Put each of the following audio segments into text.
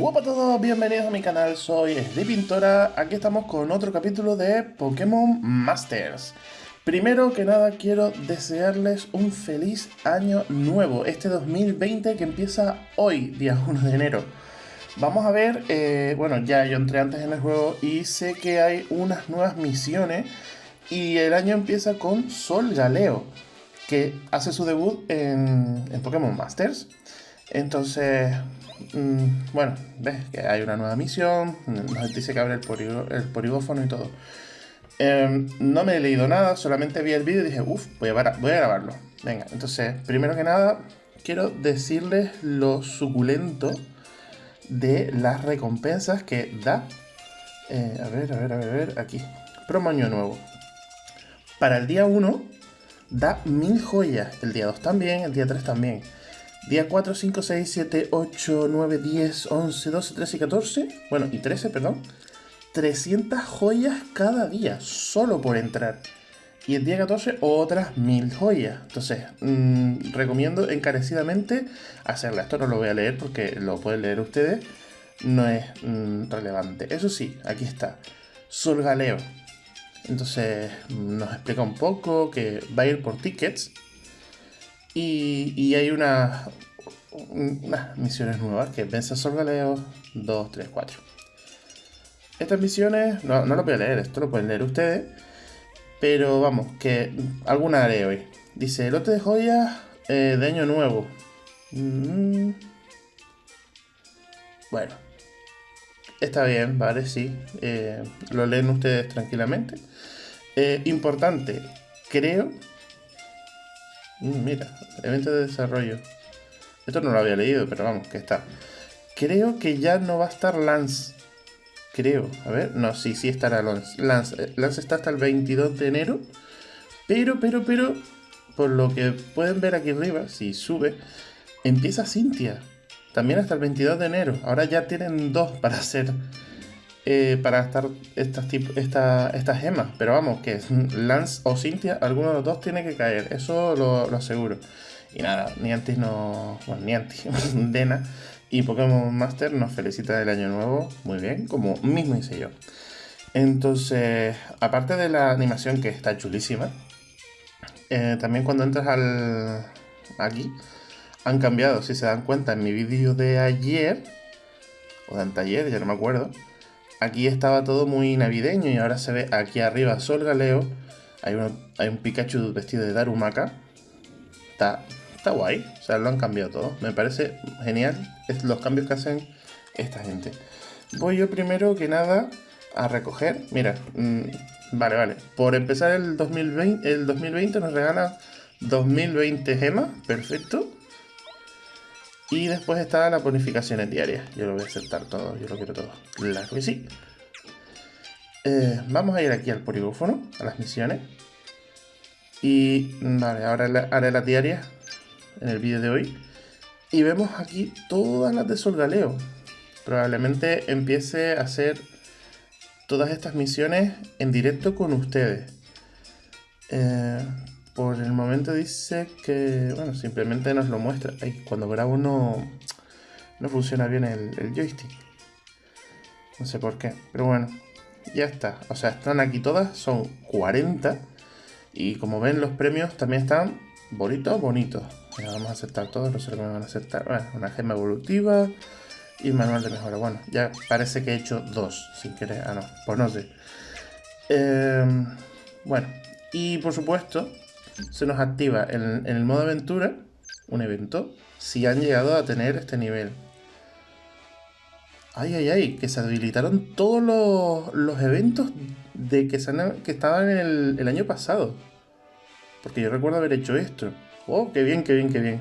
Hola a todos, bienvenidos a mi canal, soy Pintora. aquí estamos con otro capítulo de Pokémon Masters. Primero que nada quiero desearles un feliz año nuevo, este 2020 que empieza hoy, día 1 de enero. Vamos a ver, eh, bueno, ya yo entré antes en el juego y sé que hay unas nuevas misiones y el año empieza con Sol Galeo, que hace su debut en Pokémon Masters. Entonces, Mm, bueno, ves que hay una nueva misión, nos dice que abre el, el porigófono y todo. Em, no me he leído nada, solamente vi el vídeo y dije, uff, voy, voy a, grabarlo. Venga, entonces, primero que nada, quiero decirles lo suculento de las recompensas que da. Eh, a ver, a ver, a ver, a ver, aquí. Promo año nuevo. Para el día 1 da mil joyas, el día 2 también, el día 3 también. Día 4, 5, 6, 7, 8, 9, 10, 11, 12, 13 y 14. Bueno, y 13, perdón. 300 joyas cada día, solo por entrar. Y el día 14, otras 1000 joyas. Entonces, mmm, recomiendo encarecidamente hacerla. Esto no lo voy a leer porque lo pueden leer ustedes. No es mmm, relevante. Eso sí, aquí está. Solgaleo. Entonces, nos explica un poco que va a ir por tickets y, hay unas misiones nuevas que vence Sol Galeo 2, 3, 4. Estas misiones, no, no lo voy a leer, esto lo pueden leer ustedes. Pero vamos, que alguna haré hoy. Dice, lote de joyas eh, de año nuevo. Mm. Bueno. Está bien, vale, sí. Eh, lo leen ustedes tranquilamente. Eh, importante, creo mira, evento de desarrollo. Esto no lo había leído, pero vamos, que está. Creo que ya no va a estar Lance. Creo. A ver, no, sí, sí estará Lance. Lance, eh, está hasta el 22 de enero. Pero, pero, pero, por lo que pueden ver aquí arriba, si sube, empieza Cintia. También hasta el 22 de enero. Ahora ya tienen dos para hacer eh, para estar estas, esta, estas gemas. Pero vamos, que Lance o Cynthia, alguno de los dos tiene que caer. Eso lo, aseguro. Y nada, Niantic no. Bueno, Niantic, Dena y Pokémon Master nos felicita del año nuevo. Muy bien, como mismo hice yo. Entonces, aparte de la animación que está chulísima, eh, también cuando entras al. aquí, han cambiado, si se dan cuenta, en mi vídeo de ayer, o de anteayer, ya no me acuerdo, aquí estaba todo muy navideño y ahora se ve aquí arriba Sol Galeo. Hay, hay un Pikachu vestido de Darumaka. Está, está guay, o sea, lo han cambiado todo. Me parece genial los cambios que hacen esta gente. Voy yo primero que nada a recoger. Mira, mm, vale, vale. Por empezar el 2020, el 2020 nos regala 2020 gemas, perfecto. Y después está la bonificaciones diarias. Yo lo voy a aceptar todo, yo lo quiero todo. Claro que sí. Eh, vamos a ir aquí al polígono, a las misiones. Y vale, ahora haré las diarias en el vídeo de hoy. Y vemos aquí todas las de Solgaleo. Probablemente empiece a hacer todas estas misiones en directo con ustedes. Eh, por el momento dice que, bueno, simplemente nos lo muestra. cuando grabo no, no funciona bien el, joystick. No sé por qué, pero bueno, ya está. O sea, están aquí todas, son 40. Y como ven, los premios también están bonitos, bonitos. vamos a aceptar todos, no sé lo me van a aceptar. Bueno, una gema evolutiva y manual de mejora. Bueno, ya parece que he hecho dos sin querer. Ah, no, pues no sé. Em, bueno, y por supuesto, se nos activa en, el modo aventura un evento si han llegado a tener este nivel. Ay, ay, ay, que se habilitaron todos los, eventos de que, que estaban en el, año pasado. Porque yo recuerdo haber hecho esto. Oh, qué bien, qué bien, qué bien.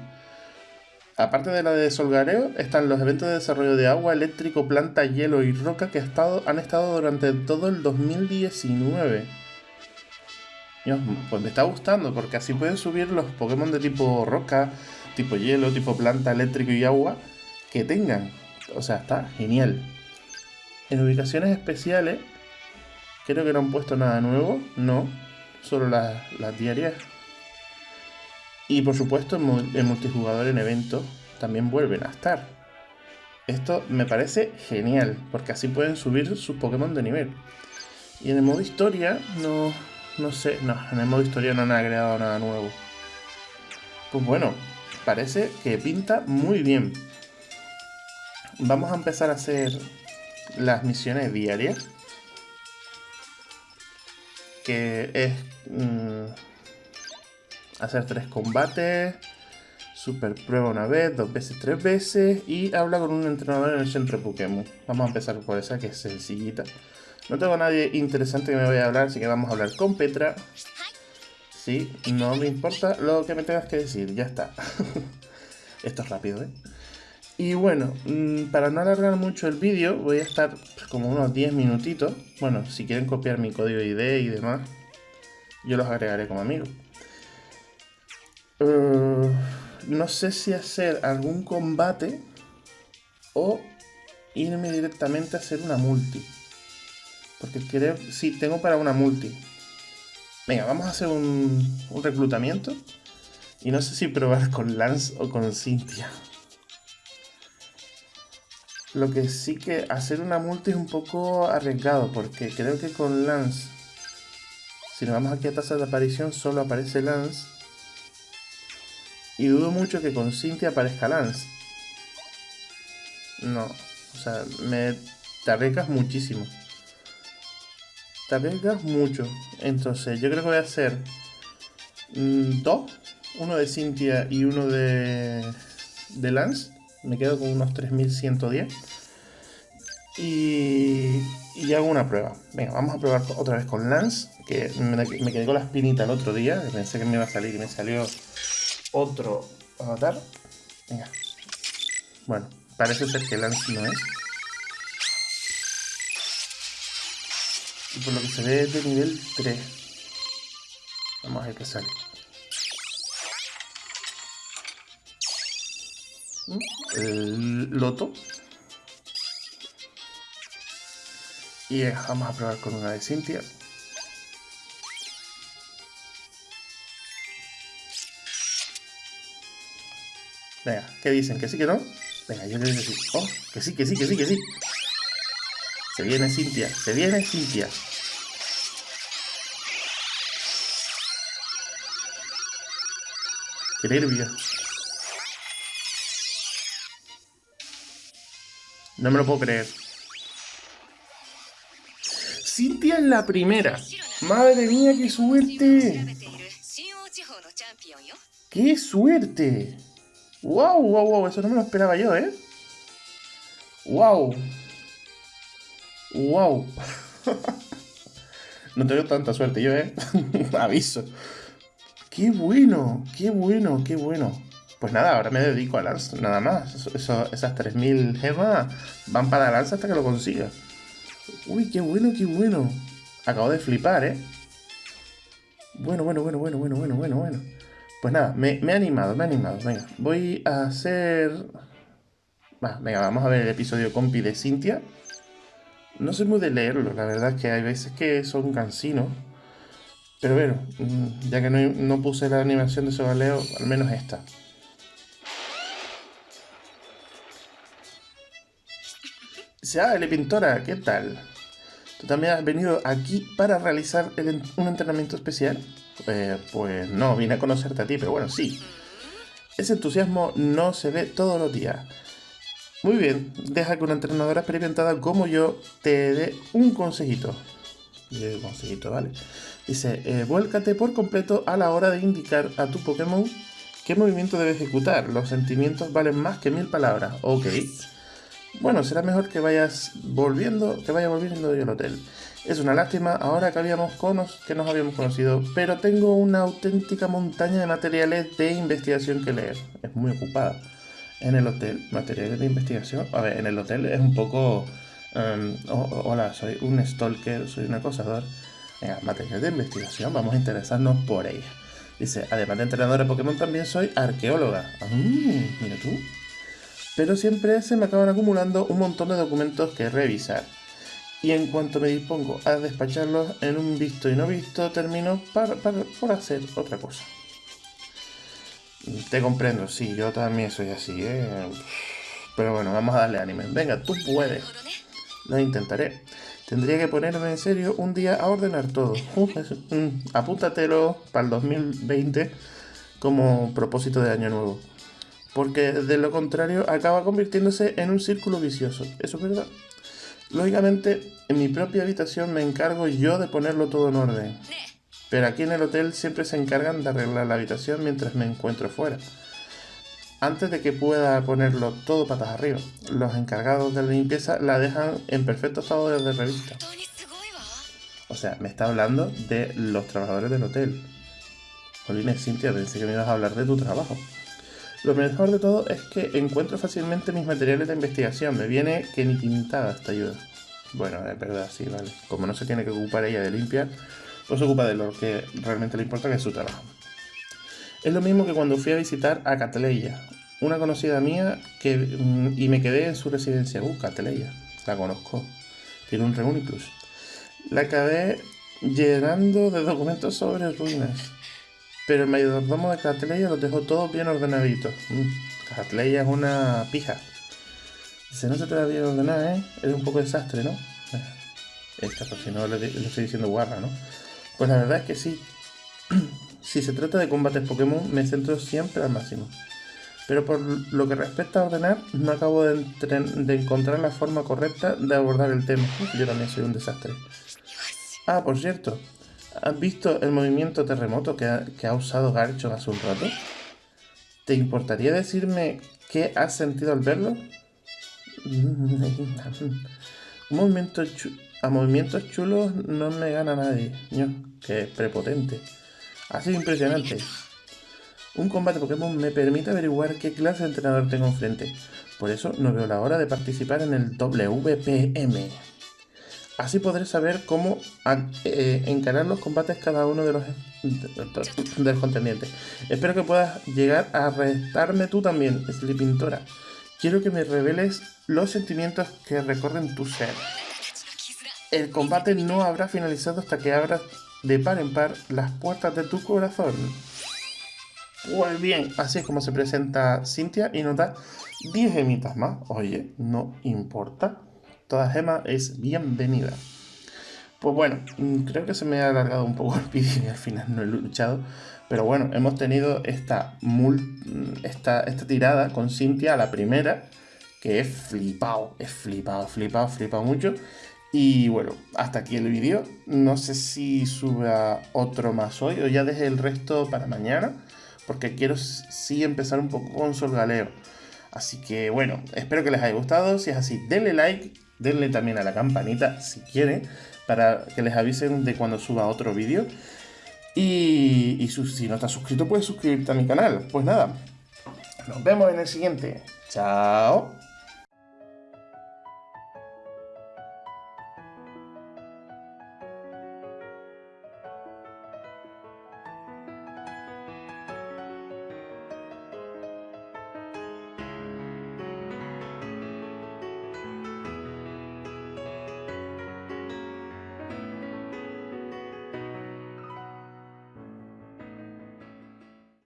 Aparte de la de Solgareo, están los eventos de desarrollo de agua, eléctrico, planta, hielo y roca que han estado durante todo el 2019 pues me está gustando porque así pueden subir los Pokémon de tipo roca, tipo hielo, tipo planta, eléctrico y agua que tengan. O sea, está genial. En ubicaciones especiales, creo que no han puesto nada nuevo, no, solo las, diarias. Y por supuesto, en multijugador en eventos también vuelven a estar. Esto me parece genial, porque así pueden subir sus Pokémon de nivel. Y en el modo historia, no, no sé, no, en el modo historia no han agregado nada nuevo. Pues bueno, parece que pinta muy bien. Vamos a empezar a hacer las misiones diarias. Que es mm, hacer tres combates, super prueba una vez, dos veces, tres veces y habla con un entrenador en el centro Pokémon. Vamos a empezar por esa que es sencillita. No tengo nadie interesante que me vaya a hablar, así que vamos a hablar con Petra. Sí, no me importa lo que me tengas que decir, ya está. Esto es rápido, ¿eh? Y bueno, mm, para no alargar mucho el vídeo, voy a estar como unos 10 minutitos. Bueno, si quieren copiar mi código ID y demás, yo los agregaré como amigos. Uh, no sé si hacer algún combate o irme directamente a hacer una multi. Porque creo... Sí, tengo para una multi. Venga, vamos a hacer un, un reclutamiento. Y no sé si probar con Lance o con Cynthia. Lo que sí que hacer una multi es un poco arriesgado, porque creo que con Lance, si nos vamos aquí a tasa de aparición, solo aparece Lance. Y dudo mucho que con Cynthia aparezca Lance. No, o sea, me te arriesgas muchísimo. Te arriesgas mucho. Entonces, yo creo que voy a hacer mm, dos. Uno de Cynthia y uno de, de Lance. Me quedo con unos 3110. Y, y hago una prueba. Venga, vamos a probar otra vez con Lance. Que me, me quedé con la espinita el otro día. Pensé que me iba a salir y me salió otro avatar. Venga. Bueno, parece ser que Lance no es. Y por lo que se ve es de nivel 3. Vamos a ver qué sale. El loto. Y vamos a probar con una de Cynthia. Venga, ¿qué dicen? ¿Que sí, que no? Venga, yo le digo sí. Oh, que sí, que sí, que sí, que sí. Se viene Cintia, se viene Cintia. Qué nervio. No me lo puedo creer. Cintia en la primera. Madre mía, qué suerte. ¡Qué suerte! ¡Wow, wow, wow! Eso no me lo esperaba yo, ¿eh? ¡Wow! ¡Wow! no tengo tanta suerte yo, ¿eh? Aviso. ¡Qué bueno! ¡Qué bueno! ¡Qué bueno! Pues nada, ahora me dedico a Lance, nada más. esas 3000 gemas van para Lance hasta que lo consiga. Uy, qué bueno, qué bueno. Acabo de flipar, ¿eh? Bueno, bueno, bueno, bueno, bueno, bueno, bueno, bueno. Pues nada, me, me he animado, me he animado. Venga, voy a hacer... Va, venga, vamos a ver el episodio compi de Cintia. No soy muy de leerlo, la verdad es que hay veces que son cansinos. Pero bueno, mm, ya que no, no puse la animación de Sogaleo, al menos esta. Dice, ah, Pintora, ¿qué tal? ¿Tú también has venido aquí para realizar un entrenamiento especial? Eh, pues no, vine a conocerte a ti, pero bueno, sí. Ese entusiasmo no se ve todos los días. Muy bien, deja que una entrenadora experimentada como yo te dé un consejito. Un consejito, ¿vale? Dice, eh, vuélcate por completo a la hora de indicar a tu Pokémon qué movimiento debe ejecutar. Los sentimientos valen más que mil palabras. Ok. Bueno, será mejor que vayas volviendo, que vaya volviendo del hotel. Es una lástima ahora que, habíamos que nos habíamos conocido, pero tengo una auténtica montaña de materiales de investigación que leer. Es muy ocupada. En el hotel, materiales de investigación. A ver, en el hotel es un poco... Um, hola, soy un stalker, soy un acosador. Venga, materiales de investigación, vamos a interesarnos por ella. Dice, además de entrenadora de Pokémon, también soy arqueóloga. Ah, mira tú pero siempre se me acaban acumulando un montón de documentos que revisar. Y en cuanto me dispongo a despacharlos en un visto y no visto, termino por hacer otra cosa. Te comprendo, sí, yo también soy así, ¿eh? Pero bueno, vamos a darle ánimo. Venga, tú puedes. Lo intentaré. Tendría que ponerme en serio un día a ordenar todo. Apúntatelo para el 2020 como propósito de año nuevo. Porque de lo contrario acaba convirtiéndose en un círculo vicioso. Eso es verdad. Lógicamente, en mi propia habitación me encargo yo de ponerlo todo en orden. Pero aquí en el hotel siempre se encargan de arreglar la habitación mientras me encuentro fuera. Antes de que pueda ponerlo todo patas arriba, los encargados de la limpieza la dejan en perfecto estado de revista. O sea, me está hablando de los trabajadores del hotel. Jolines, Cintia, pensé que me ibas a hablar de tu trabajo. Lo mejor de todo es que encuentro fácilmente mis materiales de investigación. Me viene que ni pintada esta ayuda. Bueno, es verdad, sí, vale. Como no se tiene que ocupar ella de limpiar, pues se ocupa de lo que realmente le importa, que es su trabajo. Es lo mismo que cuando fui a visitar a Catleya, una conocida mía que, mm, y me quedé en su residencia. Uh, Catleya, la conozco. Tiene un Reuniplus. La acabé llenando de documentos sobre ruinas. Pero el mayordomo de Catleya los dejó todos bien ordenaditos. Mm, Catleya es una pija. Dice, no se te da bien ordenada, ¿eh? Es un poco desastre, ¿no? Esta, por si no le estoy diciendo guarra, ¿no? Pues la verdad es que sí. Si se trata de combates Pokémon, me centro siempre al máximo. Pero por lo que respecta a ordenar, no acabo de, encontrar la forma correcta de abordar el tema. Yo también soy un desastre. Ah, por cierto, ¿has visto el movimiento terremoto que ha, usado Garchomp hace un rato? ¿Te importaría decirme qué has sentido al verlo? un movimiento a movimientos chulos no me gana nadie. Que prepotente. Ha sido impresionante. Un combate Pokémon me permite averiguar qué clase de entrenador tengo enfrente. Por eso no veo la hora de participar en el WPM. Así podré saber cómo eh, encarar los combates cada uno de los, de los contendientes. Espero que puedas llegar a restarme tú también, Sleepintora. Quiero que me reveles los sentimientos que recorren tu ser. El combate no habrá finalizado hasta que abras de par en par las puertas de tu corazón. Pues bien, así es como se presenta Cintia y nos da 10 gemitas más. Oye, no importa. Toda gema es bienvenida. Pues bueno, creo que se me ha alargado un poco el vídeo y al final no he luchado. Pero bueno, hemos tenido esta, esta, esta tirada con Cintia, la primera, que es flipado, es flipado, flipado, flipado mucho. Y bueno, hasta aquí el vídeo. No sé si suba otro más hoy o ya deje el resto para mañana. Porque quiero sí empezar un poco con Solgaleo. Así que bueno, espero que les haya gustado. Si es así, denle like. Denle también a la campanita si quieren. Para que les avisen de cuando suba otro vídeo. Y, y si no estás suscrito, puedes suscribirte a mi canal. Pues nada, nos vemos en el siguiente. Chao.